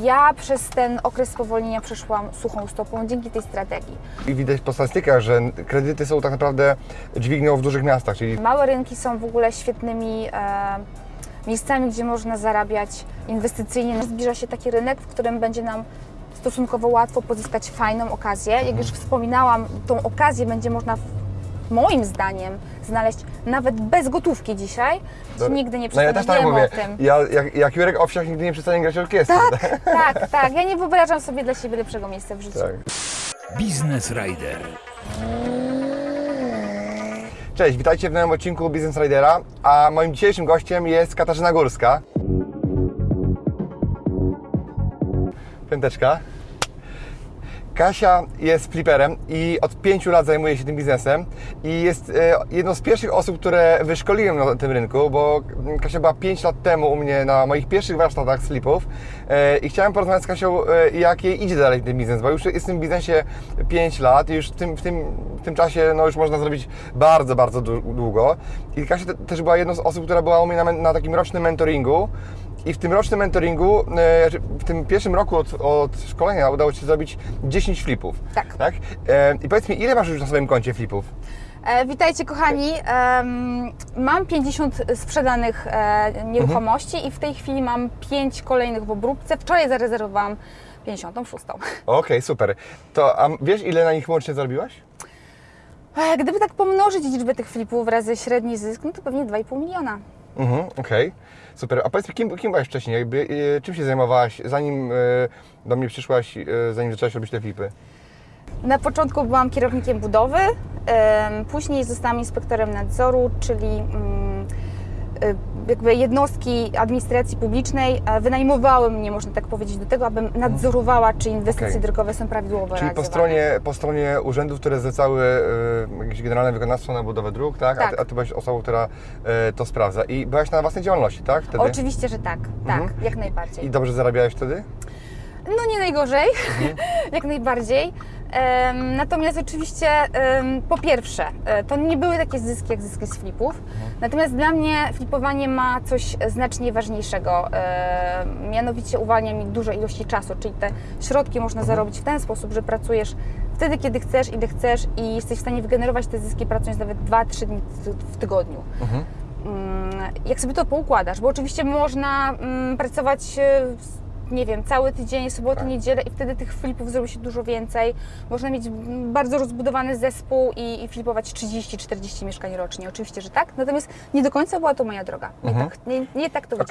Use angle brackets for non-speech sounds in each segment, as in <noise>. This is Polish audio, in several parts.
Ja przez ten okres spowolnienia przeszłam suchą stopą dzięki tej strategii. I widać po statystykach, że kredyty są tak naprawdę dźwignią w dużych miastach, czyli Małe rynki są w ogóle świetnymi e, miejscami, gdzie można zarabiać inwestycyjnie. Zbliża się taki rynek, w którym będzie nam stosunkowo łatwo pozyskać fajną okazję. Jak już wspominałam, tą okazję będzie można, moim zdaniem, znaleźć nawet bez gotówki dzisiaj. Nigdy nie No ja też tak mówię. o tym. Ja, jak, jak Jurek Owsiak nigdy nie przestanie grać orkiestry. Tak, <laughs> tak, tak. Ja nie wyobrażam sobie dla siebie lepszego miejsca w życiu. Tak. Biznes Rider. Cześć, witajcie w nowym odcinku Business Ridera, a moim dzisiejszym gościem jest Katarzyna Górska. Piąteczka. Kasia jest fliperem i od pięciu lat zajmuje się tym biznesem i jest e, jedną z pierwszych osób, które wyszkoliłem na tym rynku, bo Kasia była 5 lat temu u mnie na moich pierwszych warsztatach slipów e, i chciałem porozmawiać z Kasią, e, jak jej idzie dalej ten biznes, bo już jest w tym biznesie 5 lat i już w tym, w tym, w tym czasie no, już można zrobić bardzo, bardzo dłu- długo. I Kasia te, też była jedną z osób, która była u mnie na, na takim rocznym mentoringu i w tym rocznym mentoringu, e, znaczy w tym pierwszym roku od, od szkolenia udało Ci się zrobić 10 flipów. Tak. tak? E, I powiedz mi, ile masz już na swoim koncie flipów? E, witajcie kochani. Mam 50 sprzedanych e, nieruchomości i w tej chwili mam 5 kolejnych w obróbce. Wczoraj zarezerwowałam 56. Okej, super. To a wiesz, ile na nich łącznie zarobiłaś? E, Gdyby tak pomnożyć liczbę tych flipów razy średni zysk, no to pewnie 2,5 miliona. Mhm, okej. Super. A powiedz mi, kim, kim byłaś wcześniej? Jakby, e, czym się zajmowałaś, zanim e, do mnie przyszłaś, e, zanim zaczęłaś robić te flipy? Na początku byłam kierownikiem budowy, później zostałam inspektorem nadzoru, czyli mm, jakby jednostki administracji publicznej e, wynajmowały mnie, można tak powiedzieć, do tego, abym nadzorowała, czy inwestycje Okej. drogowe są prawidłowo Czyli po stronie, po stronie urzędów, które zlecały e, jakieś generalne wykonawstwo na budowę dróg, tak? A, Tak. ty, a ty byłaś osobą, która e, to sprawdza. I byłaś na własnej działalności, tak? Wtedy? Oczywiście, że tak, tak, Mhm. jak najbardziej. I dobrze zarabiałeś wtedy? No nie najgorzej, Mhm. <laughs> jak najbardziej. Natomiast oczywiście, po pierwsze, e, to nie były takie zyski jak zyski z flipów. Mhm. Natomiast dla mnie flipowanie ma coś znacznie ważniejszego. E, mianowicie uwalnia mi dużo ilości czasu, czyli te środki można Mhm. zarobić w ten sposób, że pracujesz wtedy, kiedy chcesz, ile chcesz i jesteś w stanie wygenerować te zyski pracując nawet 2-3 dni w tygodniu. Mhm. Mm, jak sobie to poukładasz, bo oczywiście można mm, pracować, e, nie wiem, cały tydzień, sobotę, Tak. niedzielę i wtedy tych flipów zrobi się dużo więcej. Można mieć bardzo rozbudowany zespół i, i flipować 30-40 mieszkań rocznie. Oczywiście, że tak, natomiast nie do końca była to moja droga. Nie, Mhm. tak, nie, nie tak to dla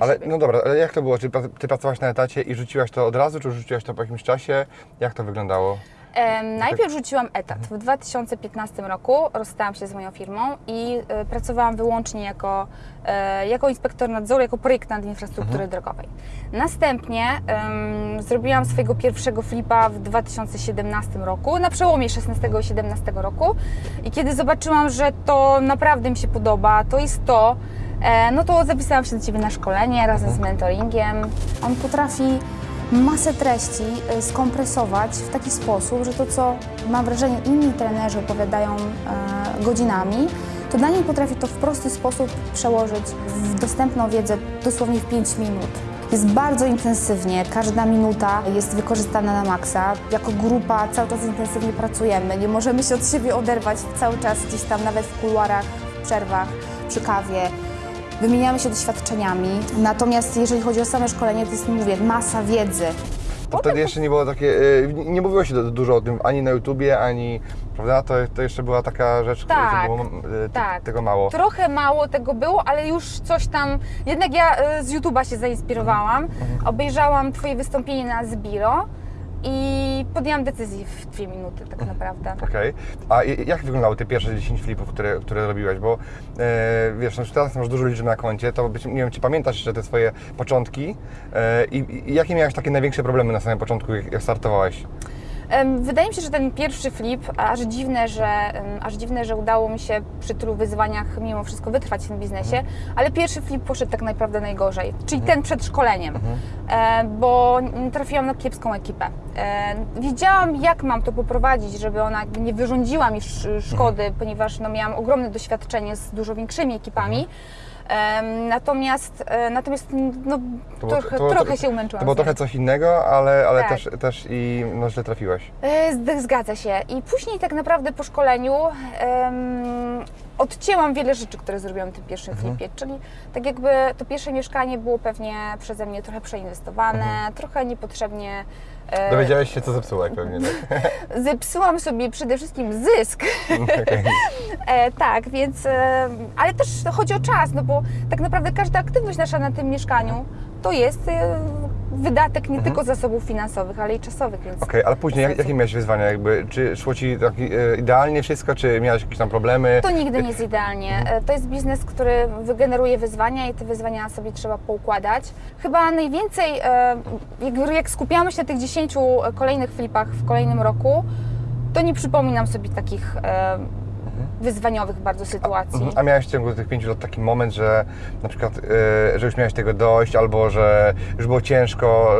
ale siebie. no dobra, ale jak to było? Czy ty pracowałaś na etacie i rzuciłaś to od razu, czy rzuciłaś to po jakimś czasie? Jak to wyglądało? Em, najpierw rzuciłam etat. W 2015 roku rozstałam się z moją firmą i e, pracowałam wyłącznie jako, e, jako inspektor nadzoru, jako projektant infrastruktury drogowej. Następnie em, zrobiłam swojego pierwszego flipa w 2017 roku, na przełomie 16 i 17 roku. I kiedy zobaczyłam, że to naprawdę mi się podoba, to jest to, e, no to zapisałam się do Ciebie na szkolenie razem z mentoringiem. On potrafi masę treści y, skompresować w taki sposób, że to, co mam wrażenie inni trenerzy opowiadają e, godzinami, to Daniel potrafi to w prosty sposób przełożyć w dostępną wiedzę dosłownie w 5 minut. Jest bardzo intensywnie, każda minuta jest wykorzystana na maksa. Jako grupa cały czas intensywnie pracujemy, nie możemy się od siebie oderwać cały czas gdzieś tam, nawet w kuluarach, w przerwach, przy kawie. Wymieniamy się doświadczeniami, natomiast jeżeli chodzi o same szkolenie, to jest, mówię, masa wiedzy. To wtedy jeszcze nie było takie, e, nie mówiło się du- dużo o tym ani na YouTubie, ani, prawda? To, to jeszcze była taka rzecz, Tak, że było e, tak. tego mało. Trochę mało tego było, ale już coś tam. Jednak ja e, z YouTube'a się zainspirowałam. Mhm. Obejrzałam Twoje wystąpienie na Zbiro i podjęłam decyzję w dwie minuty, tak Mhm. naprawdę. Okej. A i- jak wyglądały te pierwsze 10 flipów, które, które robiłaś? Bo e, wiesz, no, teraz masz dużo liczb na koncie, to być, nie wiem, czy pamiętasz jeszcze te swoje początki e, i, i jakie miałeś takie największe problemy na samym początku, jak, jak startowałeś? Wydaje mi się, że ten pierwszy flip, aż dziwne, że, aż dziwne, że udało mi się przy tylu wyzwaniach mimo wszystko wytrwać w tym biznesie, ale pierwszy flip poszedł tak naprawdę najgorzej, czyli ten przed szkoleniem, e, bo trafiłam na kiepską ekipę. E, Wiedziałam, jak mam to poprowadzić, żeby ona nie wyrządziła mi sz- szkody, ponieważ no, miałam ogromne doświadczenie z dużo większymi ekipami. Natomiast, e, natomiast no, To było- trochę, to było- trochę się umęczyłam. To było trochę coś innego, ale, ale Tak. też, też i no, źle trafiłaś. E, Zgadza się. I później tak naprawdę po szkoleniu em, odcięłam wiele rzeczy, które zrobiłam w tym pierwszym Mhm. flipie. Czyli tak jakby to pierwsze mieszkanie było pewnie przeze mnie trochę przeinwestowane, trochę niepotrzebnie. E, Dowiedziałeś się, co zepsułaś pewnie, tak? <laughs> Zepsułam sobie przede wszystkim zysk. <laughs> Okej. E, tak, więc. E, ale też chodzi o czas, no bo tak naprawdę każda aktywność nasza na tym mieszkaniu to jest e, wydatek nie tylko zasobów finansowych, ale i czasowych, więc. Mhm. Okej, ale później jak, jakie miałeś wyzwania? Jakby, czy szło Ci tak idealnie wszystko, czy miałeś jakieś tam problemy? To nigdy nie jest idealnie. E, To jest biznes, który wygeneruje wyzwania i te wyzwania sobie trzeba poukładać. Chyba najwięcej, e, jak, jak skupiamy się na tych 10 kolejnych flipach w kolejnym roku, to nie przypominam sobie takich wyzwaniowych bardzo sytuacji. Mhm. A miałeś w ciągu tych pięciu lat taki moment, że na przykład, e, że już miałeś tego dość, albo że już było ciężko,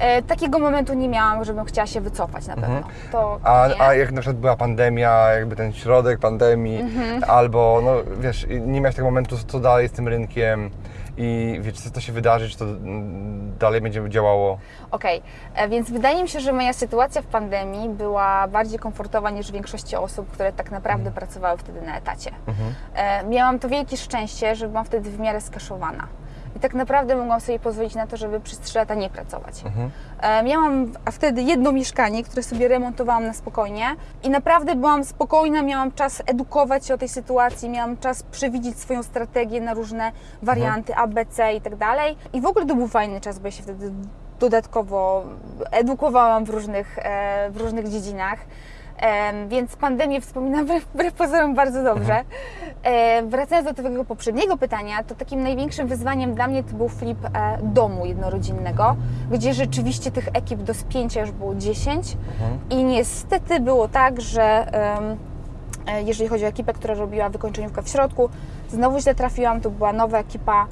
E, takiego momentu nie miałam, żebym chciała się wycofać na pewno. To Mhm. a, a jak na przykład była pandemia, jakby ten środek pandemii, Mhm. albo no wiesz, nie miałeś tego momentu, co dalej z tym rynkiem i wiesz, co to się wydarzy, czy to mm, dalej będzie działało? Okej, e, więc wydaje mi się, że moja sytuacja w pandemii była bardziej komfortowa niż większości osób, które tak naprawdę Mhm. pracowały wtedy na etacie. E, Miałam to wielkie szczęście, że byłam wtedy w miarę skaszowana. I tak naprawdę mogłam sobie pozwolić na to, żeby przez 3 lata nie pracować. Mhm. E, Miałam wtedy jedno mieszkanie, które sobie remontowałam na spokojnie i naprawdę byłam spokojna, miałam czas edukować się o tej sytuacji, miałam czas przewidzieć swoją strategię na różne warianty A, B, C i tak dalej. I w ogóle to był fajny czas, bo ja się wtedy dodatkowo edukowałam w różnych, e, w różnych dziedzinach. Więc pandemię wspominam <laughs> wbrew, pozorom bardzo dobrze. E, Wracając do Twojego poprzedniego pytania, to takim największym wyzwaniem dla mnie to był flip e, domu jednorodzinnego, gdzie rzeczywiście tych ekip do spięcia już było 10 i niestety było tak, że e, jeżeli chodzi o ekipę, która robiła wykończeniówkę w środku, znowu źle trafiłam, to była nowa ekipa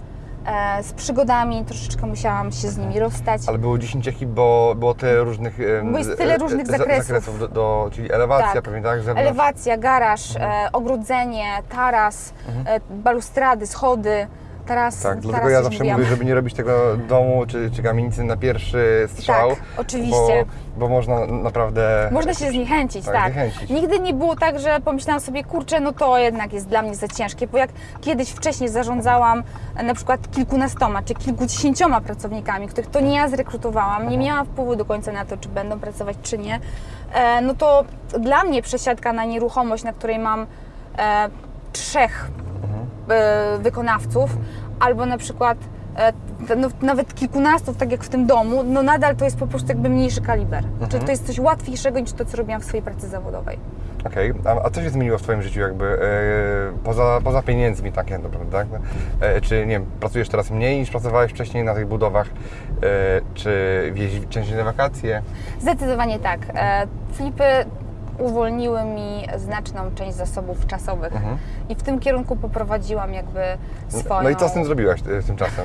z przygodami, troszeczkę musiałam się z nimi rozstać. Ale było 10 ekip, bo było tyle różnych... Bo jest tyle e, różnych za- zakresów. do, do, czyli elewacja, Tak. pewnie tak? zewnątrz. Elewacja, garaż, e, ogrodzenie, taras, e, balustrady, schody, taras. Tak, dlatego taras ja zawsze mówiłam. mówię, żeby nie robić tego domu czy, czy kamienicy na pierwszy strzał. Tak, oczywiście. Bo, bo można naprawdę... Można się zniechęcić, Tak, tak. zniechęcić. Nigdy nie było tak, że pomyślałam sobie, kurczę, no to jednak jest dla mnie za ciężkie, bo jak kiedyś wcześniej zarządzałam e, na przykład kilkunastoma czy kilkudziesięcioma pracownikami, których to nie ja zrekrutowałam, nie miałam wpływu do końca na to, czy będą pracować, czy nie, e, no to dla mnie przesiadka na nieruchomość, na której mam e, trzech wykonawców, albo na przykład e, no, nawet kilkunastu, tak jak w tym domu, no nadal to jest po prostu jakby mniejszy kaliber. Czyli to jest coś łatwiejszego niż to, co robiłam w swojej pracy zawodowej. Okej, a, a co się zmieniło w Twoim życiu jakby e, poza, poza pieniędzmi tak naprawdę, tak? E, czy nie wiem, pracujesz teraz mniej niż pracowałeś wcześniej na tych budowach? E, czy wjeździ częściej na wakacje? Zdecydowanie tak. E, Flipy uwolniły mi znaczną część zasobów czasowych i w tym kierunku poprowadziłam jakby swoją... No i co z tym zrobiłaś e, tymczasem?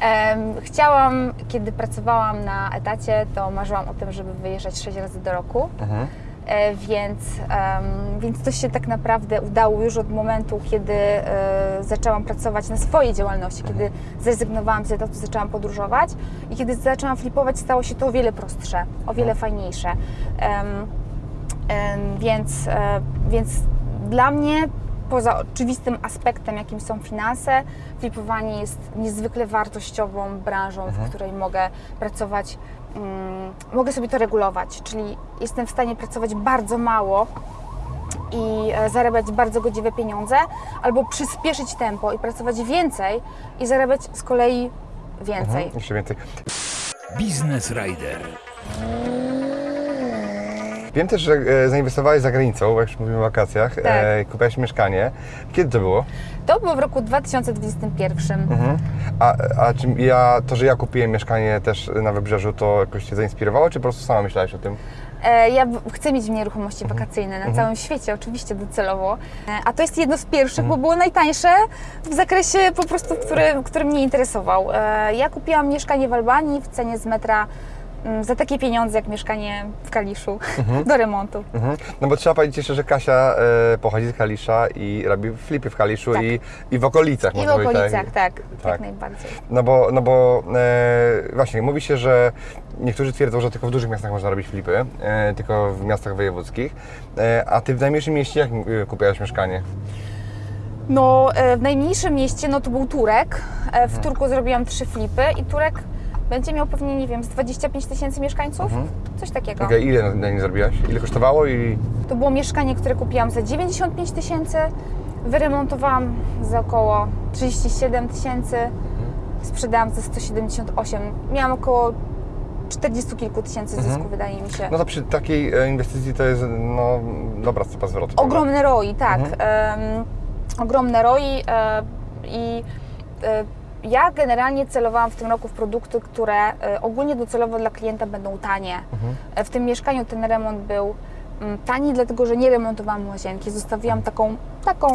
Em, Chciałam, kiedy pracowałam na etacie, to marzyłam o tym, żeby wyjeżdżać 6 razy do roku. Mhm. E, Więc, więc to się tak naprawdę udało już od momentu, kiedy e, zaczęłam pracować na swojej działalności, kiedy zrezygnowałam z etatu, zaczęłam podróżować i kiedy zaczęłam flipować, stało się to o wiele prostsze, o wiele fajniejsze. Więc, e, więc dla mnie, poza oczywistym aspektem, jakim są finanse, flipowanie jest niezwykle wartościową branżą, w której mogę pracować, mm, mogę sobie to regulować, czyli jestem w stanie pracować bardzo mało i e, zarabiać bardzo godziwe pieniądze, albo przyspieszyć tempo i pracować więcej i zarabiać z kolei więcej. Mhm, jeszcze więcej. Biznes Rider. Wiem też, że e, zainwestowałeś za granicą, jak już mówimy o wakacjach, Tak. e, kupiłaś mieszkanie. Kiedy to było? To było w roku 2021. Mhm. A, a czy ja, to, że ja kupiłem mieszkanie też na Wybrzeżu, to jakoś Cię zainspirowało, czy po prostu sama myślałaś o tym? E, Ja chcę mieć nieruchomości wakacyjne na całym świecie, oczywiście docelowo. E, A to jest jedno z pierwszych, bo było najtańsze w zakresie po prostu, który, który mnie interesował. E, Ja kupiłam mieszkanie w Albanii w cenie z metra za takie pieniądze jak mieszkanie w Kaliszu Mhm. <laughs> do remontu. Mhm. No bo trzeba powiedzieć jeszcze, że Kasia e, pochodzi z Kalisza i robi flipy w Kaliszu Tak. i, i w okolicach. I w powiedzieć, okolicach, tak, Tak. jak najbardziej. No bo, no bo e, właśnie, mówi się, że niektórzy twierdzą, że tylko w dużych miastach można robić flipy, e, tylko w miastach wojewódzkich. E, a ty w najmniejszym mieście jak e, kupiłaś mieszkanie? No, e, w najmniejszym mieście no to był Turek. E, Mhm. W Turku zrobiłam trzy flipy i Turek będzie miał pewnie, nie wiem, z 25 tysięcy mieszkańców? Coś takiego. Mhm. Okej, ile na, na nie zrobiłaś? Ile kosztowało i... To było mieszkanie, które kupiłam za 95 tysięcy, wyremontowałam za około 37 tysięcy, sprzedałam za 178. Miałam około 40 kilku tysięcy zysku, Mhm. wydaje mi się. No to przy takiej e, inwestycji to jest no, dobra stopa zwrotu. Ogromne ROI, tak. Mhm. Em, ogromne ROI e, i e, ja generalnie celowałam w tym roku w produkty, które e, ogólnie docelowo dla klienta będą tanie. Mhm. E, W tym mieszkaniu ten remont był mm, tani, dlatego że nie remontowałam łazienki. Zostawiłam taką, taką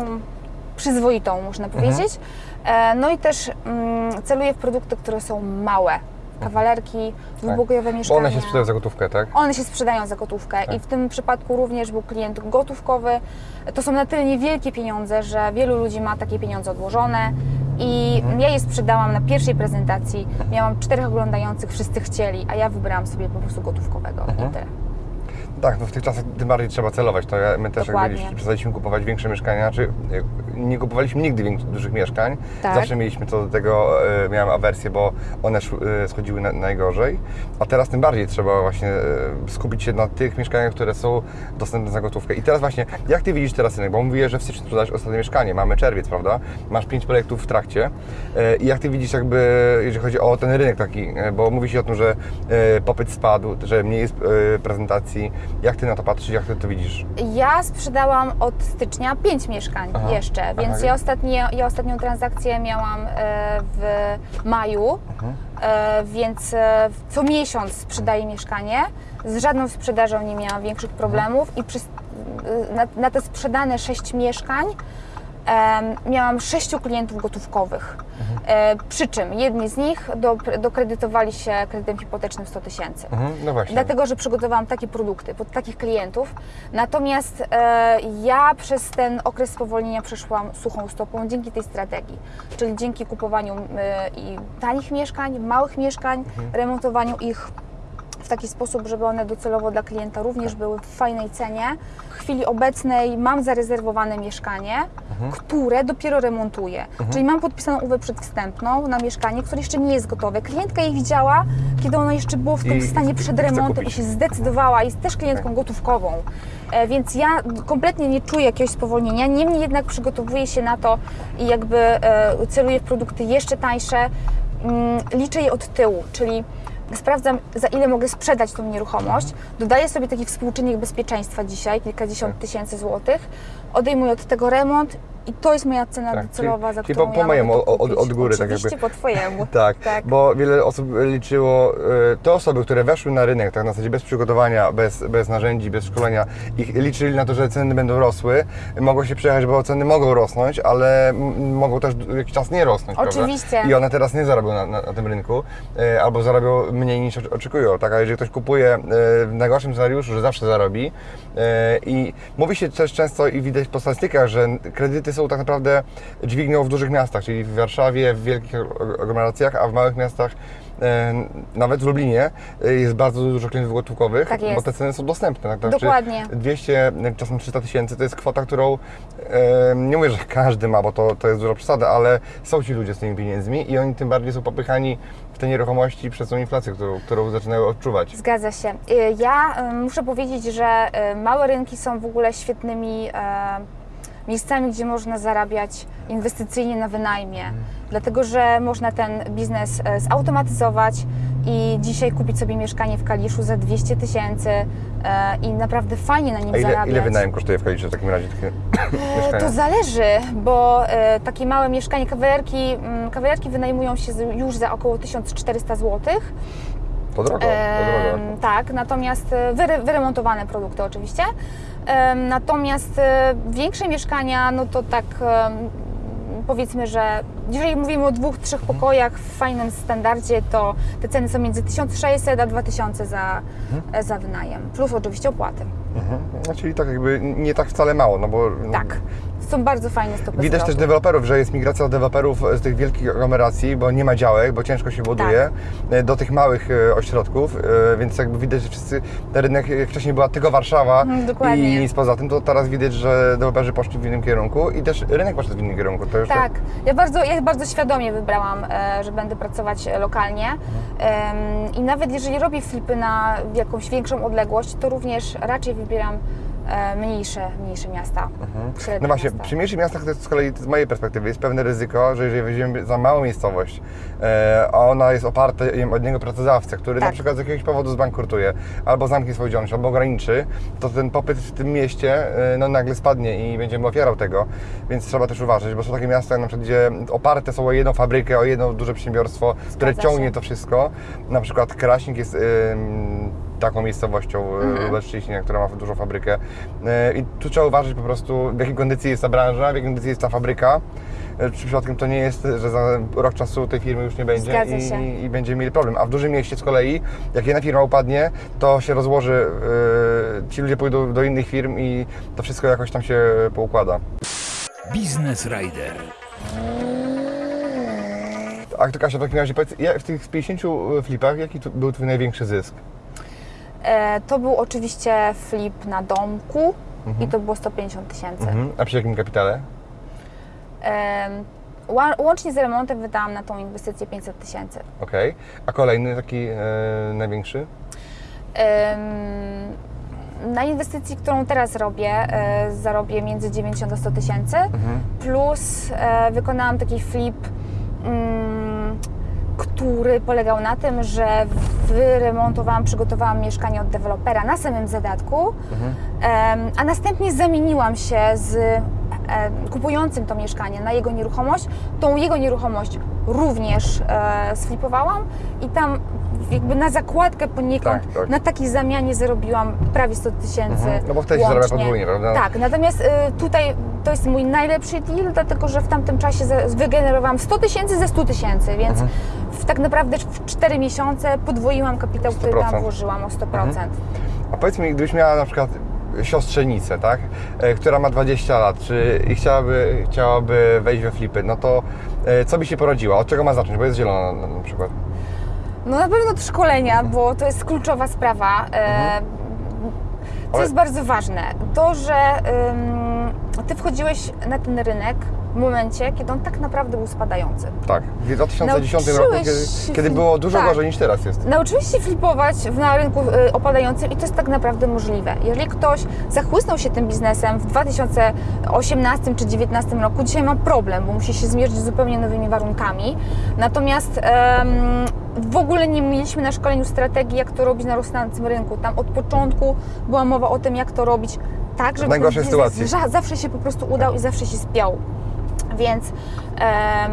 przyzwoitą, można Mhm. powiedzieć. E, No i też mm, celuję w produkty, które są małe. Kawalerki, dwupokojowe Mhm. Bo mieszkania. one się sprzedają za gotówkę, tak? One się sprzedają za gotówkę Tak. i w tym przypadku również był klient gotówkowy. To są na tyle niewielkie pieniądze, że wielu ludzi ma takie pieniądze odłożone i Mhm. ja je sprzedałam na pierwszej prezentacji. Miałam czterech oglądających, wszyscy chcieli, a ja wybrałam sobie po prostu gotówkowego Mhm. i tyle. Tak, no w tych czasach tym bardziej trzeba celować. To ja, my też jak byliśmy, przestaliśmy kupować większe mieszkania, czy e, nie kupowaliśmy nigdy większych, dużych mieszkań. Tak. Zawsze mieliśmy co do tego, e, miałem awersję, bo one e, schodziły na, najgorzej. A teraz tym bardziej trzeba właśnie e, skupić się na tych mieszkaniach, które są dostępne za gotówkę. I teraz właśnie, jak Ty widzisz teraz rynek? Bo mówiłeś, że w styczniu sprzedałeś ostatnie mieszkanie. Mamy czerwiec, prawda? Masz pięć projektów w trakcie. I jak Ty widzisz jakby, jeżeli chodzi o ten rynek taki, bo mówi się o tym, że popyt spadł, że mniej jest prezentacji. Jak Ty na to patrzysz? Jak Ty to widzisz? Ja sprzedałam od stycznia pięć mieszkań Aha. jeszcze, Aha. więc ja, ostatnie, ja ostatnią transakcję miałam e, w maju, Mhm. e, więc e, co miesiąc sprzedaję mieszkanie. Z żadną sprzedażą nie miałam większych problemów i przez, na, na te sprzedane sześć mieszkań miałam sześciu klientów gotówkowych. E, przy czym jedni z nich do, dokredytowali się kredytem hipotecznym 100 tysięcy. Mhm, no właśnie. Dlatego, że przygotowałam takie produkty pod takich klientów. Natomiast e, ja przez ten okres spowolnienia przeszłam suchą stopą dzięki tej strategii. Czyli dzięki kupowaniu e, i tanich mieszkań, małych mieszkań, remontowaniu ich w taki sposób, żeby one docelowo dla klienta również były w fajnej cenie. W chwili obecnej mam zarezerwowane mieszkanie, które dopiero remontuję. Czyli mam podpisaną umowę przedwstępną na mieszkanie, które jeszcze nie jest gotowe. Klientka je widziała, kiedy ono jeszcze było w tym I stanie przed remontem i się zdecydowała. Jest też klientką gotówkową. E, Więc ja kompletnie nie czuję jakiegoś spowolnienia. Niemniej jednak przygotowuję się na to i jakby e, celuję w produkty jeszcze tańsze. Mm, Liczę je od tyłu, czyli sprawdzam, za ile mogę sprzedać tą nieruchomość, dodaję sobie taki współczynnik bezpieczeństwa dzisiaj, kilkadziesiąt Tak. tysięcy złotych, odejmuję od tego remont i to jest moja cena Tak, docelowa, za czyli- czyli którą po- po ja mojemu, od- od góry, tak Oczywiście jakby. po twojemu. <laughs> Tak, Tak. bo wiele osób liczyło, e, te osoby, które weszły na rynek tak na zasadzie bez przygotowania, bez, bez narzędzi, bez szkolenia, ich liczyli na to, że ceny będą rosły, mogło się przejechać, bo ceny mogą rosnąć, ale mogą też jakiś czas nie rosnąć, Oczywiście. prawda? I one teraz nie zarobią na, na, na tym rynku, e, albo zarobią mniej niż oczekują, tak? A jeżeli ktoś kupuje e, w najgorszym scenariuszu, że zawsze zarobi e, i mówi się też często i widać po statystykach, że kredyty są tak naprawdę dźwignią w dużych miastach, czyli w Warszawie, w wielkich ag- aglomeracjach, a w małych miastach, e, nawet w Lublinie, e, jest bardzo dużo klientów gotówkowych, Tak bo te ceny są dostępne. Tak? Znaczy Dokładnie. 200, czasem 300 tysięcy to jest kwota, którą e, nie mówię, że każdy ma, bo to, to jest duża przesada, ale są ci ludzie z tymi pieniędzmi i oni tym bardziej są popychani w te nieruchomości przez tą inflację, którą, którą zaczynają odczuwać. Zgadza się. Ja muszę powiedzieć, że małe rynki są w ogóle świetnymi miejscami, gdzie można zarabiać inwestycyjnie na wynajmie, dlatego że można ten biznes e, zautomatyzować i dzisiaj kupić sobie mieszkanie w Kaliszu za 200 tysięcy e, i naprawdę fajnie na nim A ile, zarabiać. ile wynajem kosztuje w Kaliszu w takim razie takie E? To zależy, bo takie małe mieszkanie, kawalerki, mm, kawalerki wynajmują się już za około 1400 zł. To drogo, to drogo. Tak, natomiast wyre, wyremontowane produkty oczywiście. Natomiast e, większe mieszkania, no to tak powiedzmy, że jeżeli mówimy o dwóch, trzech pokojach w fajnym standardzie, to te ceny są między 1600 a 2000 za, e, za wynajem, plus oczywiście opłaty. Mhm. No, czyli tak jakby nie tak wcale mało, no bo... Tak, są bardzo fajne stopy Widać też deweloperów, że jest migracja deweloperów z tych wielkich aglomeracji, bo nie ma działek, bo ciężko się buduje, Tak. e, do tych małych e, ośrodków, e, więc jakby widać, że wszyscy, ten rynek, wcześniej była tylko Warszawa Mhm, dokładnie. i nic poza tym, to teraz widać, że deweloperzy poszli w innym kierunku i też rynek poszedł w innym kierunku. Tak, ja bardzo, ja bardzo świadomie wybrałam, e, że będę pracować e, lokalnie i nawet jeżeli robię flipy na jakąś większą odległość, to również raczej wybieram e, mniejsze, mniejsze miasta. średnie No właśnie, miasta. przy mniejszych miastach to jest z kolei z mojej perspektywy jest pewne ryzyko, że jeżeli weźmiemy za małą miejscowość, e, a ona jest oparta od jednego pracodawcę, który na Tak. przykład z jakiegoś powodu zbankrutuje, albo zamknie swoją działalność, albo ograniczy, to ten popyt w tym mieście e, no, nagle spadnie i będziemy ofiarą tego, więc trzeba też uważać, bo są takie miasta, na przykład, gdzie oparte są o jedną fabrykę, o jedno duże przedsiębiorstwo, które Zgadza ciągnie się. to wszystko. Na przykład Kraśnik jest em, taką miejscowością mhm. Lubelszczyźnie, która ma dużą fabrykę. E, I tu trzeba uważać po prostu, w jakiej kondycji jest ta branża, w jakiej kondycji jest ta fabryka. E, Czy przypadkiem to nie jest, że za rok czasu tej firmy już nie będzie i, i będziemy mieli problem. A w dużym mieście z kolei, jak jedna firma upadnie, to się rozłoży, e, ci ludzie pójdą do innych firm i to wszystko jakoś tam się poukłada. Biznes Rider. A to Kasia, w takim razie powiedz, ja- w tych 50 flipach, jaki tu był Twój największy zysk? E, to był oczywiście flip na domku i to było 150 tysięcy. Mhm. A przy jakim kapitale? Łącznie z remontem wydałam na tą inwestycję 500 tysięcy. Okej. A kolejny taki e, największy? Na inwestycji, którą teraz robię, e, zarobię między 90 a 100 tysięcy, plus e, wykonałam taki flip, mm, który polegał na tym, że wyremontowałam, przygotowałam mieszkanie od dewelopera na samym zadatku, em, a następnie zamieniłam się z kupującym to mieszkanie na jego nieruchomość. Tą jego nieruchomość również e, sflipowałam i tam jakby na zakładkę poniekąd, Tak, tak. na takiej zamianie zarobiłam prawie 100 tysięcy Mhm. No bo wtedy się zarabia podwójnie, prawda? Tak, natomiast y, tutaj to jest mój najlepszy deal, dlatego że w tamtym czasie za- wygenerowałam 100 tysięcy ze 100 tysięcy, więc Mhm. w, tak naprawdę w 4 miesiące podwoiłam kapitał, który 100%. tam włożyłam o 100%. A powiedz mi, gdybyś miała na przykład siostrzenicę, tak? E, która ma 20 lat, czy i chciałaby, chciałaby wejść we flipy, no to e, co by się porodziła? Od czego ma zacząć? Bo jest zielona na, na przykład. No na pewno szkolenia, bo to jest kluczowa sprawa. E, Co jest bardzo ważne, to, że ym, Ty wchodziłeś na ten rynek w momencie, kiedy on tak naprawdę był spadający. Tak. W 2010 roku, kiedy, kiedy było dużo tak. gorzej niż teraz jest. Nauczyłeś się flipować na rynku y, opadającym i to jest tak naprawdę możliwe. Jeżeli ktoś zachłysnął się tym biznesem w 2018 czy 2019 roku, dzisiaj ma problem, bo musi się zmierzyć z zupełnie nowymi warunkami. Natomiast em, w ogóle nie mieliśmy na szkoleniu strategii, jak to robić na rosnącym rynku. Tam od początku była mowa o tym, jak to robić tak, żeby najgorszej sytuacji. zawsze się po prostu udał i zawsze się spiął. Więc, em,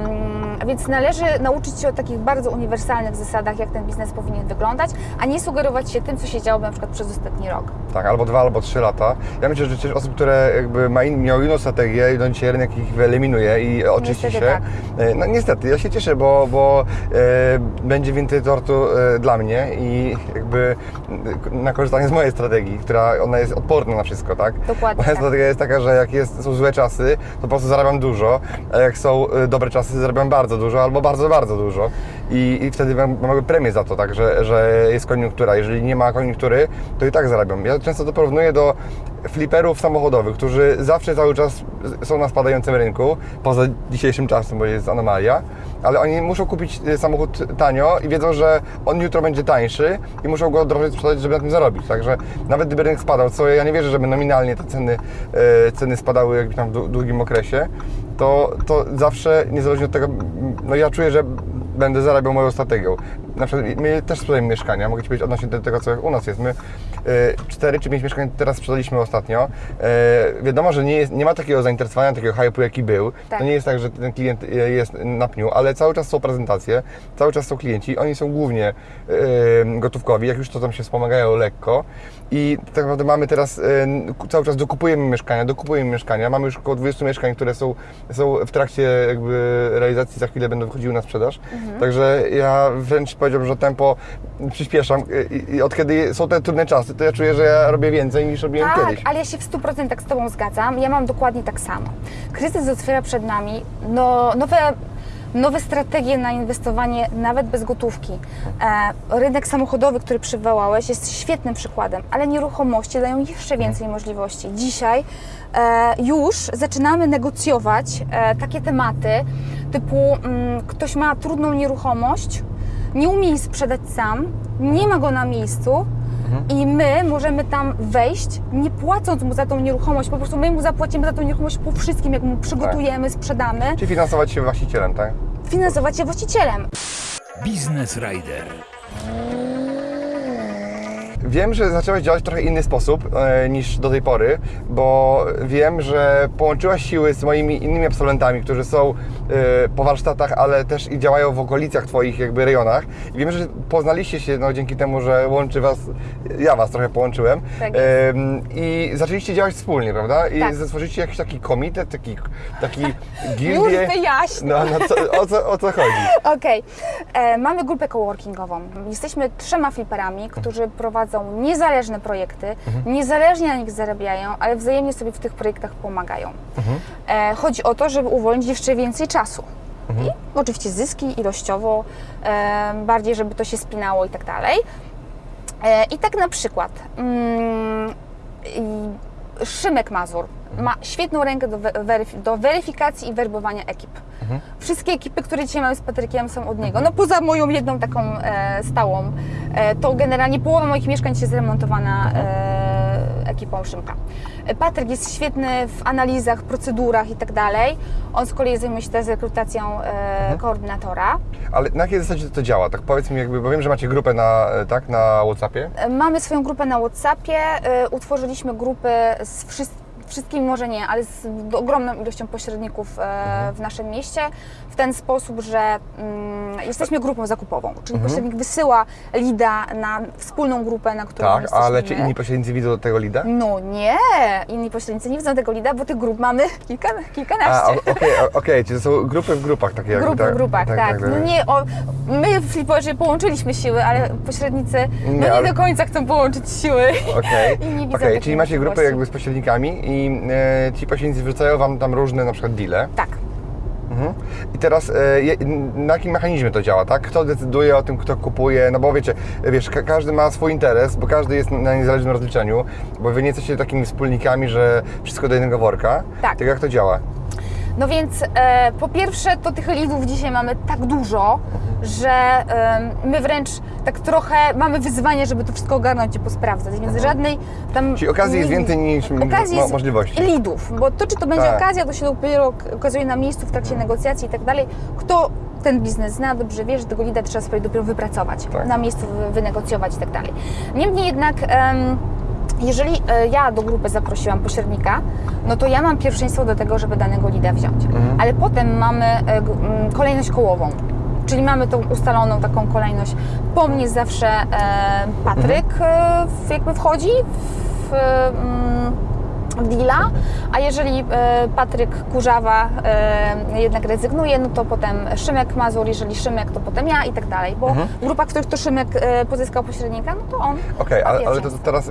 więc należy nauczyć się o takich bardzo uniwersalnych zasadach, jak ten biznes powinien wyglądać, a nie sugerować się tym, co się działo na przykład przez ostatni rok. Tak, albo dwa, albo trzy lata. Ja myślę, że też osób, które jakby ma in, miały inną strategię i do dzisiaj rynek ich wyeliminuje i oczyści Niestety się. tak. E, No niestety, ja się cieszę, bo, bo e, będzie więcej tortu e, dla mnie i jakby na korzystanie z mojej strategii, która ona jest odporna na wszystko, tak? Dokładnie Moja tak. strategia jest taka, że jak jest, są złe czasy, to po prostu zarabiam dużo, jak są e, dobre czasy, zarabiam bardzo dużo albo bardzo, bardzo dużo. I, i wtedy mam, mam premię za to, tak, że, że jest koniunktura. Jeżeli nie ma koniunktury, to i tak zarabiam. Ja często to porównuję do fliperów samochodowych, którzy zawsze cały czas są na spadającym rynku, poza dzisiejszym czasem, bo jest anomalia, ale oni muszą kupić e, samochód tanio i wiedzą, że on jutro będzie tańszy i muszą go drożej sprzedać, żeby na tym zarobić. Także nawet gdyby rynek spadał, co ja nie wierzę, żeby nominalnie te ceny, e, ceny spadały jakby tam w dłu- długim okresie, to, to zawsze, niezależnie od tego, no ja czuję, że będę zarabiał moją strategią. Na przykład my też sprzedajemy mieszkania, mogę Ci powiedzieć odnośnie do tego, co u nas jest. My y, cztery czy pięć mieszkań teraz sprzedaliśmy ostatnio. Y, wiadomo, że nie, jest, nie ma takiego zainteresowania, takiego hype'u, jaki był. Tak. To nie jest tak, że ten klient y, jest na pniu, ale cały czas są prezentacje, cały czas są klienci. Oni są głównie y, gotówkowi, jak już to tam się wspomagają lekko. I tak naprawdę mamy teraz, cały czas dokupujemy mieszkania, dokupujemy mieszkania. Mamy już około 20 mieszkań, które są, są w trakcie jakby realizacji, za chwilę będą wychodziły na sprzedaż. Także ja wręcz powiedziałbym, że tempo przyspieszam i, i od kiedy są te trudne czasy, to ja czuję, że ja robię więcej niż robiłem Tak, kiedyś. ale ja się w 100% z Tobą zgadzam. Ja mam dokładnie tak samo. Kryzys otwiera przed nami no, nowe, nowe strategie na inwestowanie nawet bez gotówki. E, rynek samochodowy, który przywołałeś, jest świetnym przykładem, ale nieruchomości dają jeszcze więcej możliwości. Dzisiaj e, już zaczynamy negocjować e, takie tematy typu mm, ktoś ma trudną nieruchomość, nie umie jej sprzedać sam, nie ma go na miejscu, i my możemy tam wejść, nie płacąc mu za tą nieruchomość, po prostu my mu zapłacimy za tą nieruchomość po wszystkim, jak mu przygotujemy, sprzedamy, Czy finansować się właścicielem, tak? finansować się właścicielem. Biznes Rider. Wiem, że zaczęłaś działać w trochę inny sposób e, niż do tej pory, bo wiem, że połączyłaś siły z moimi innymi absolwentami, którzy są e, po warsztatach, ale też i działają w okolicach Twoich jakby rejonach. I wiem, że poznaliście się no, dzięki temu, że łączy Was, ja Was trochę połączyłem. Tak jest. Em, I zaczęliście działać wspólnie, prawda? I Tak. stworzyliście jakiś taki komitet, taki, taki <laughs> Już gildię. wyjaśnię. No, no co, o, co, o co chodzi? <laughs> Okej, E, mamy grupę coworkingową. Jesteśmy trzema fliperami, którzy prowadzą niezależne projekty, niezależnie na nich zarabiają, ale wzajemnie sobie w tych projektach pomagają. E, chodzi o to, żeby uwolnić jeszcze więcej czasu. I oczywiście zyski ilościowo, e, bardziej, żeby to się spinało i tak dalej. E, I tak na przykład mm, Szymek Mazur ma świetną rękę do, we- weryf- do weryfikacji i werbowania ekip. Wszystkie ekipy, które dzisiaj mamy z Patrykiem są od niego. No poza moją jedną taką e, stałą, e, to generalnie połowa moich mieszkań jest zremontowana e, ekipą Szymka. E, Patryk jest świetny w analizach, procedurach i tak dalej. On z kolei zajmuje się teraz rekrutacją e, koordynatora. Ale na jakiej zasadzie to działa? Tak powiedz mi jakby, bo wiem, że macie grupę na, e, tak, na Whatsappie. Mamy swoją grupę na WhatsAppie. Utworzyliśmy grupę z wszystkimi. Wszystkimi może nie, ale z ogromną ilością pośredników e, w naszym mieście w ten sposób, że mm, jesteśmy grupą zakupową, czyli pośrednik wysyła lida na wspólną grupę, na którą Tak, jesteśmy ale czy inni pośrednicy widzą tego lida? No nie, inni pośrednicy nie widzą tego lida, bo tych grup mamy <laughs> kilka, kilkanaście. o- okej, o- okej, czyli to są grupy w grupach takie jakby, Grupy tak? w grupach, tak. No nie, o, my w Fliporze połączyliśmy siły, ale pośrednicy no Nie, nie ale- do końca chcą połączyć siły. Okej, <laughs> I nie widzą okej, takiej czyli macie grupę możliwości. jakby z pośrednikami i e, ci pośrednicy wrzucają Wam tam różne na przykład deale. Tak. Mhm. I teraz e, na jakim mechanizmie to działa, tak? Kto decyduje o tym, kto kupuje? No bo wiecie, wiesz, ka- każdy ma swój interes, bo każdy jest na niezależnym rozliczeniu, bo Wy nie jesteście takimi wspólnikami, że wszystko do jednego worka. Tak. Tak jak to działa? No więc e, po pierwsze, to tych lidów dzisiaj mamy tak dużo, że em, my wręcz tak trochę mamy wyzwanie, żeby to wszystko ogarnąć i posprawdzać, więc żadnej tam... Mhm. Czyli okazji jest więcej niż okazji mo- możliwości. lidów, bo to czy to będzie Tak. okazja, to się dopiero ok- okazuje na miejscu w trakcie negocjacji i tak dalej. Kto ten biznes zna, dobrze wie, że tego lida trzeba sobie dopiero wypracować, Tak. na miejscu wy- wynegocjować i tak dalej. Niemniej jednak... em, jeżeli e, ja do grupy zaprosiłam pośrednika, no to ja mam pierwszeństwo do tego, żeby danego lida wziąć. Mhm. Ale potem mamy e, kolejność kołową. Czyli mamy tą ustaloną taką kolejność. Po mnie zawsze e, Patryk w, jakby wchodzi w deala, a jeżeli e, Patryk Kurzawa e, jednak rezygnuje, no to potem Szymek Mazur, jeżeli Szymek, to potem ja i tak dalej, bo Mhm. w grupach, w których to Szymek e, pozyskał pośrednika, no to on Okej, ma ale, ale to pierwszeństwo. teraz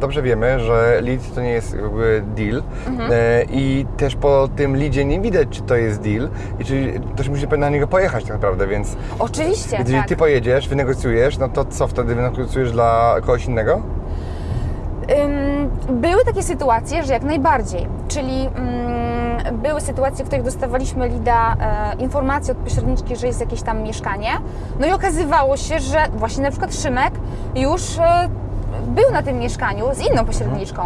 dobrze wiemy, że lead to nie jest jakby deal Mhm. i też po tym leadzie nie widać, czy to jest deal i czy też musi na niego pojechać tak naprawdę, więc Oczywiście, jeżeli tak. ty pojedziesz, wynegocjujesz, no to co wtedy wynegocjujesz dla kogoś innego? Ym, Były takie sytuacje, że jak najbardziej, czyli ym, były sytuacje, w których dostawaliśmy lida e, informację od pośredniczki, że jest jakieś tam mieszkanie, no i okazywało się, że właśnie na przykład Szymek już e, był na tym mieszkaniu z inną pośredniczką.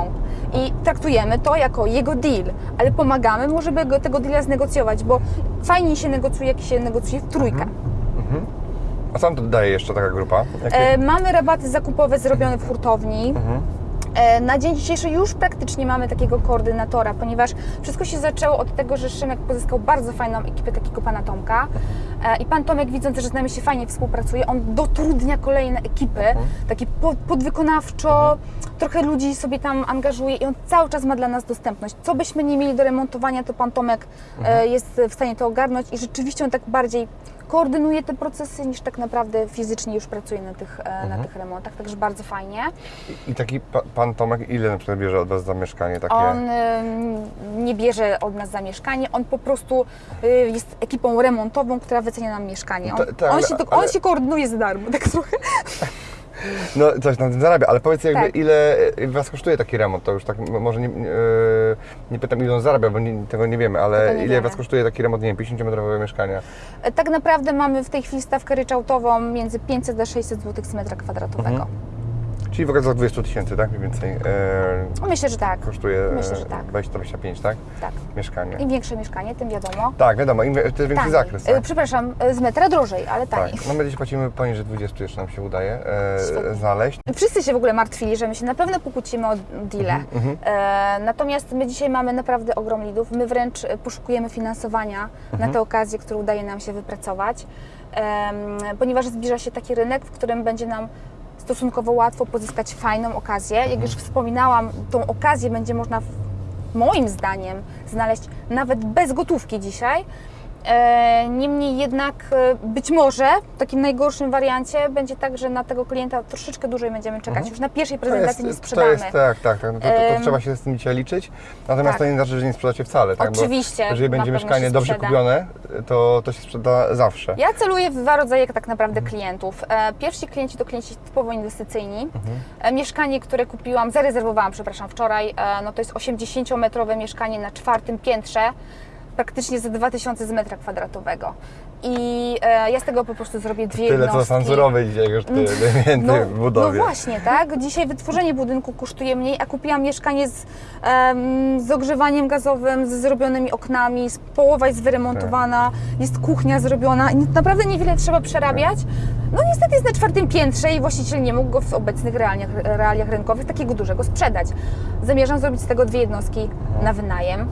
I traktujemy to jako jego deal, ale pomagamy mu, żeby go, tego deala znegocjować, bo fajniej się negocjuje, jak się negocjuje w trójkę. A co nam to daje jeszcze taka grupa? Jakie... E, mamy rabaty zakupowe zrobione w hurtowni. E, Na dzień dzisiejszy już praktycznie mamy takiego koordynatora, ponieważ wszystko się zaczęło od tego, że Szymek pozyskał bardzo fajną ekipę takiego pana Tomka. E, I pan Tomek, widząc, że z nami się fajnie współpracuje, on dotrudnia kolejne ekipy, takie po- podwykonawczo, trochę ludzi sobie tam angażuje i on cały czas ma dla nas dostępność. Co byśmy nie mieli do remontowania, to pan Tomek e, jest w stanie to ogarnąć i rzeczywiście on tak bardziej koordynuje te procesy niż tak naprawdę fizycznie już pracuje na tych, e, na tych remontach, także bardzo fajnie. I taki pa, pan Tomek, ile na przykład bierze od Was za mieszkanie takie? On ym, nie bierze od nas za mieszkanie, on po prostu y, jest ekipą remontową, która wycenia nam mieszkanie. On, Ta- tak, on, się, to, ale- on się koordynuje za darmo, tak trochę. <laughs> No coś na tym zarabia, ale powiedz jakby Tak. ile e, Was kosztuje taki remont? To już tak może nie, nie, e, nie pytam ile on zarabia, bo nie, tego nie wiemy, ale nie ile wiemy. Was kosztuje taki remont, nie wiem, 50-metrowego mieszkania? E, Tak naprawdę mamy w tej chwili stawkę ryczałtową między 500 a 600 zł z metra kwadratowego. Mhm. Czyli w okolicach 20 tysięcy, tak? Mniej więcej e, Myślę, że tak. kosztuje Myślę, że tak. 20-25, tak? tak. Mieszkanie. Im większe mieszkanie, tym wiadomo. Tak, wiadomo, im, jest większy Taniej. zakres. E, Tak? Przepraszam, e, z metra drożej, ale tak. taniej. No my gdzieś płacimy poniżej 20 jeszcze nam się udaje e, znaleźć. Wszyscy się w ogóle martwili, że my się na pewno pokłócimy o deale. Mhm, E, natomiast my dzisiaj mamy naprawdę ogrom lidów. My wręcz e, poszukujemy finansowania Mhm. na te okazje, które udaje nam się wypracować, ponieważ zbliża się taki rynek, w którym będzie nam stosunkowo łatwo pozyskać fajną okazję. Jak Mhm. już wspominałam, tą okazję będzie można, moim zdaniem, znaleźć nawet bez gotówki dzisiaj. E, Niemniej jednak e, być może w takim najgorszym wariancie będzie tak, że na tego klienta troszeczkę dłużej będziemy czekać. Już na pierwszej prezentacji nie Mhm. to sprzedamy. jest tak, tak, tak. No to, to, to Em, trzeba się z tym dzisiaj liczyć. Natomiast tak. to nie znaczy, że nie sprzedacie wcale. Tak? Bo Oczywiście, jeżeli na będzie mieszkanie dobrze kupione, to, to się sprzeda zawsze. Ja celuję w dwa rodzaje tak naprawdę klientów. E, Pierwsi klienci to klienci typowo inwestycyjni. E, Mieszkanie, które kupiłam, zarezerwowałam, przepraszam, wczoraj, no to jest 80-metrowe mieszkanie na czwartym piętrze, praktycznie za 2000 z metra kwadratowego. I e, ja z tego po prostu zrobię dwie Tyle co jednostki. sansurowe dzisiaj już tyle <laughs> więcej No, w budowie. no właśnie, tak? Dzisiaj wytworzenie budynku kosztuje mniej, a kupiłam mieszkanie z, em, z ogrzewaniem gazowym, z zrobionymi oknami, z, połowa jest wyremontowana, jest kuchnia zrobiona naprawdę niewiele trzeba przerabiać. No niestety jest na czwartym piętrze i właściciel nie mógł go w obecnych realiach, realiach rynkowych takiego dużego sprzedać. Zamierzam zrobić z tego dwie jednostki na wynajem.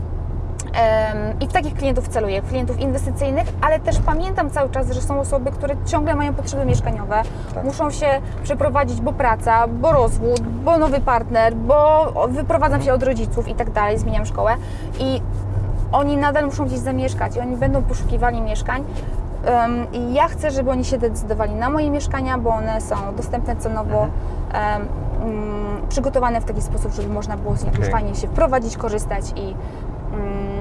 I w takich klientów celuję, klientów inwestycyjnych, ale też pamiętam cały czas, że są osoby, które ciągle mają potrzeby mieszkaniowe, Tak. muszą się przeprowadzić, bo praca, bo rozwód, bo nowy partner, bo wyprowadzam się od rodziców i tak dalej, zmieniam szkołę i oni nadal muszą gdzieś zamieszkać i oni będą poszukiwali mieszkań. I ja chcę, żeby oni się decydowali na moje mieszkania, bo one są dostępne cenowo, em, mm, przygotowane w taki sposób, żeby można było z nich Okej. fajnie się wprowadzić, korzystać i,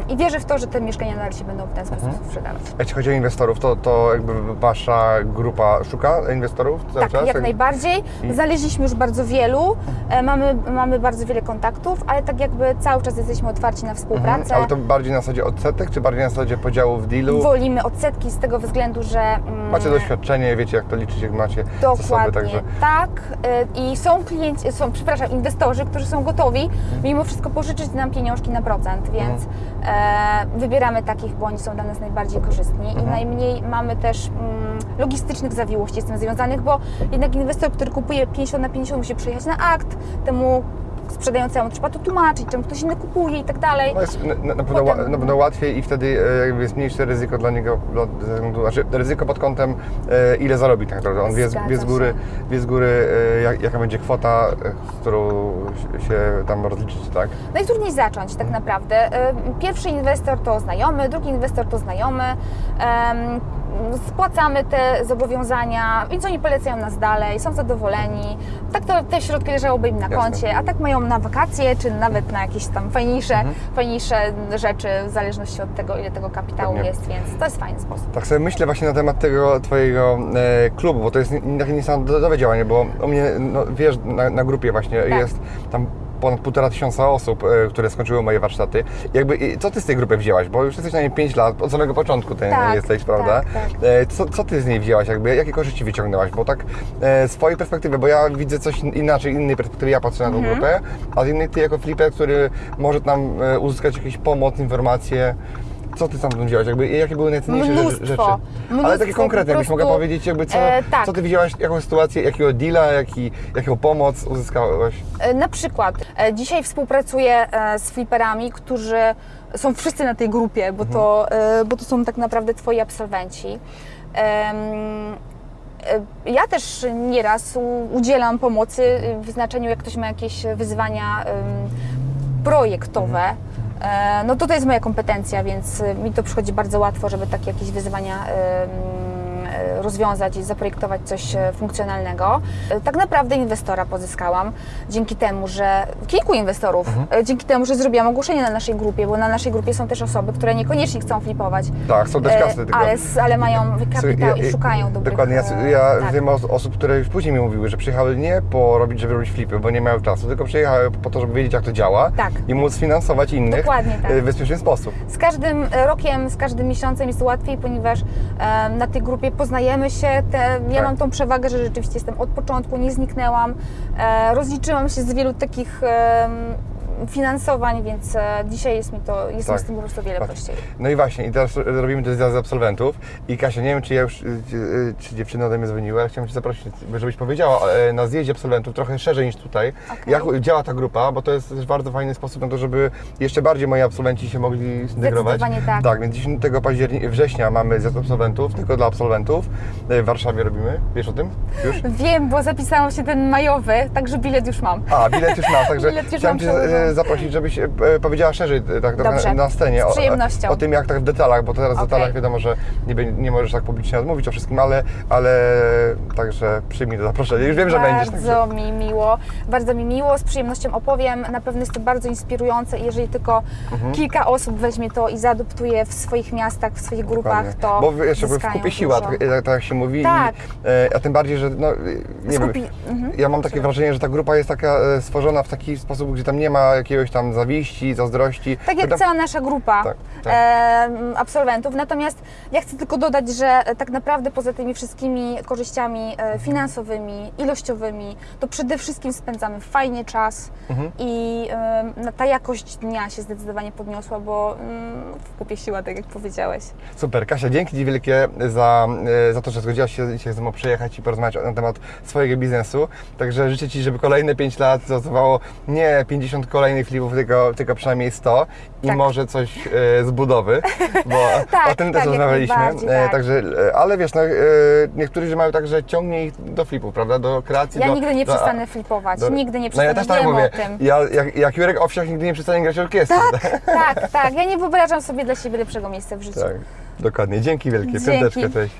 i wierzę w to, że te mieszkania nadal się będą w ten sposób sprzedawać. Jeśli chodzi o inwestorów, to, to jakby Wasza grupa szuka inwestorów cały Tak, czas? jak najbardziej. I- Znaleźliśmy już bardzo wielu, e, mamy, mamy bardzo wiele kontaktów, ale tak jakby cały czas jesteśmy otwarci na współpracę. Mhm. Ale to bardziej na zasadzie odsetek, czy bardziej na zasadzie podziału w dealu? Wolimy odsetki z tego względu, że mm, Macie doświadczenie, wiecie jak to liczyć, jak macie zasoby, Dokładnie, także... tak. Y, I są klienci, są, przepraszam, inwestorzy, którzy są gotowi mimo wszystko pożyczyć nam pieniążki na procent, więc e, wybieramy takich, bo oni są dla nas najbardziej korzystni i najmniej mamy też mm, logistycznych zawiłości z tym związanych, bo jednak inwestor, który kupuje 50 na 50 musi przyjechać na akt, temu sprzedającemu trzeba to tłumaczyć, czemu ktoś inny kupuje i tak dalej. No jest na, na, pewno, Potem- na pewno łatwiej i wtedy e, jakby jest mniejsze ryzyko dla niego, dla- ze względu- znaczy ryzyko pod kątem e, ile zarobi tak naprawdę. On wie, wie z góry, się. wie z góry e, jak, jaka będzie kwota, z którą się- tam rozliczyć, tak? Najtrudniej zacząć tak naprawdę. Ym, Pierwszy inwestor to znajomy, drugi inwestor to znajomy. Spłacamy te zobowiązania, więc oni polecają nas dalej, są zadowoleni. Tak to te środki leżałoby im na Jasne. koncie, a tak mają na wakacje, czy nawet na jakieś tam fajniejsze, fajniejsze rzeczy, w zależności od tego, ile tego kapitału Pewnie. jest, więc to jest fajny sposób. Tak sobie myślę właśnie na temat tego Twojego e, klubu, bo to jest takie niesamowite działanie, bo u mnie, no, wiesz, na, na grupie właśnie Tak. jest tam ponad półtora tysiąca osób, e, które skończyły moje warsztaty. Jakby, co Ty z tej grupy wzięłaś? Bo już jesteś na niej 5 lat, od samego początku Ty Tak, jesteś, prawda? tak, tak. Co, co Ty z niej wzięłaś? Jakby, jakie korzyści wyciągnęłaś? Bo tak e, z Twojej perspektywy, bo ja widzę coś inaczej, innej perspektywy, ja patrzę na tą Mhm. grupę, a z innej Ty jako flipper, który może nam uzyskać jakąś pomoc, informacje. Co ty tam widziałaś? Jakby, jakie były najcenniejsze rzeczy- Mnóstwo. rzeczy? Ale Mnóstwo, takie konkretne, jakbyś mogła powiedzieć, jakby co, e, tak. co ty widziałaś, jaką sytuację, jakiego deala, jaki, jaką pomoc uzyskałaś? E, Na przykład e, dzisiaj współpracuję e, z fliperami, którzy są wszyscy na tej grupie, bo, to, e, bo to są tak naprawdę twoi absolwenci. E, Ja też nieraz udzielam pomocy w znaczeniu, jak ktoś ma jakieś wyzwania projektowe. E, No to to jest moja kompetencja, więc e, mi to przychodzi bardzo łatwo, żeby takie jakieś wyzwania e, rozwiązać i zaprojektować coś e, funkcjonalnego. E, Tak naprawdę inwestora pozyskałam dzięki temu, że kilku inwestorów, e, dzięki temu, że zrobiłam ogłoszenie na naszej grupie, bo na naszej grupie są też osoby, które niekoniecznie chcą flipować, Tak, są też e, kasy tylko. ale, ale mają kapitał Słuchaj, i szukają dobrych Dokładnie, ja, e, ja tak. wiem o osób, które już później mi mówiły, że przyjechały nie po robić, żeby robić flipy, bo nie miały czasu, tylko przyjechały po to, żeby wiedzieć jak to działa Tak. i móc finansować innych Dokładnie tak. e, w bezpieczny sposób. Z każdym rokiem, z każdym miesiącem jest łatwiej, ponieważ na tej grupie poznajemy się. Te, ja Tak. mam tą przewagę, że rzeczywiście jestem od początku, nie zniknęłam. E, rozliczyłam się z wielu takich finansowań, więc e, dzisiaj jest mi to, jest Tak. mi z tym po prostu wiele Tak. prościej. No i właśnie, i teraz robimy te zjazdy absolwentów i Kasia, nie wiem czy ja już, y, y, czy dziewczyny ode mnie dzwoniły, ale chciałem Cię zaprosić, żebyś powiedziała e, na zjeździe absolwentów trochę szerzej niż tutaj, Okej. jak działa ta grupa, bo to jest też bardzo fajny sposób na to, żeby jeszcze bardziej moi absolwenci się mogli zintegrować. Tak. Tak, więc 10 października, września mamy zjazd absolwentów, tylko dla absolwentów. E, W Warszawie robimy, wiesz o tym? Już? Wiem, bo zapisałam się ten majowy, także bilet już mam. A, bilet już masz, także <laughs> Bilet już chciałem mam Cię e, zaprosić, żebyś e, powiedziała szerzej e, tak, Dobrze. na, scenie o, o tym, jak tak w detalach, bo teraz w Okej. detalach wiadomo, że nie, bę- nie możesz tak publicznie odmówić o wszystkim, ale, ale także przyjmij to zaproszenie. Już wiem, że będziesz. Bardzo mi miło, bardzo mi miło, z przyjemnością opowiem. Na pewno jest to bardzo inspirujące i jeżeli tylko Mhm. kilka osób weźmie to i zaadoptuje w swoich miastach, w swoich grupach, Dokładnie. to Bo jakby w kupie siła, tak, tak, tak jak się mówi. Tak. I, e, a tym bardziej, że no, nie Skupi- wiem, mhm. ja mam takie wrażenie, że ta grupa jest taka e, stworzona w taki sposób, gdzie tam nie ma jakiegoś tam zawiści, zazdrości. Tak jak To- cała nasza grupa Tak, tak. em, absolwentów. Natomiast ja chcę tylko dodać, że e, tak naprawdę poza tymi wszystkimi korzyściami e, finansowymi, ilościowymi, to przede wszystkim spędzamy fajnie czas Mhm. i no, ta jakość dnia się zdecydowanie podniosła, bo mm, w kupie siła, tak jak powiedziałeś. Super, Kasia, dzięki Ci wielkie za, e, za to, że zgodziłaś się dzisiaj ze mną przyjechać i porozmawiać na temat swojego biznesu. Także życzę Ci, żeby kolejne 5 lat zaowocowało nie 50 kolejnych flipów, tylko, tylko przynajmniej 100 i Tak. może coś e, z budowy, bo <laughs> Tak, o tym tak, też rozmawialiśmy. E, tak. Także, e, ale wiesz, no, e, niektórzy mają tak, że ciągnie ich do flipów, prawda? Do kreacji. Ja do, nigdy nie do, przestanę flipować, do- nigdy nie No ja przestanę, też tak wiem mówię. Ja, jak, jak Jurek Owsiak nigdy nie przestanie grać orkiestry. Tak, <laughs> tak, tak. Ja nie wyobrażam sobie dla siebie lepszego miejsca w życiu. tak. Dokładnie. Dzięki wielkie. Dzięki. Piąteczkę, cześć.